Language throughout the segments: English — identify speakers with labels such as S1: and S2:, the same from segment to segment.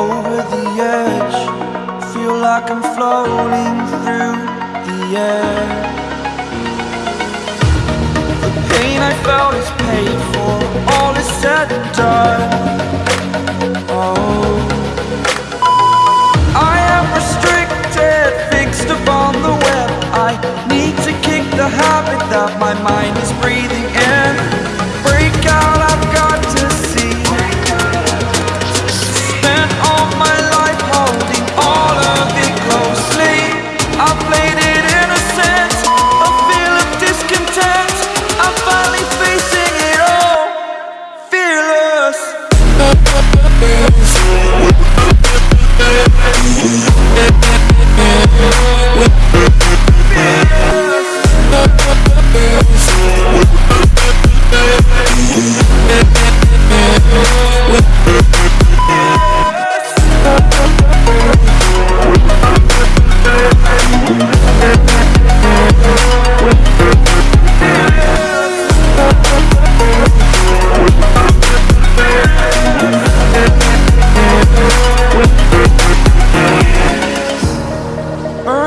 S1: over the edge. Feel like I'm floating through the air. The pain I felt is paid for. All is said and done. Oh. I am restricted, fixed upon the web. I need to kick the habit that my mind is breathing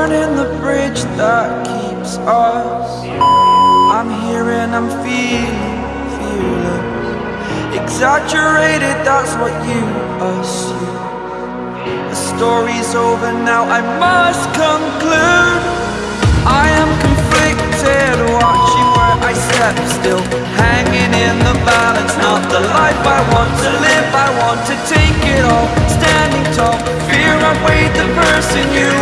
S1: Burning the bridge that keeps us. I'm here and I'm feeling fearless. Exaggerated, that's what you assume. The story's over now, I must conclude. I am conflicted, watching where I step still. Hanging in the balance, not the life I want to live. I want to take it all, standing tall. Fear I've weighed the person you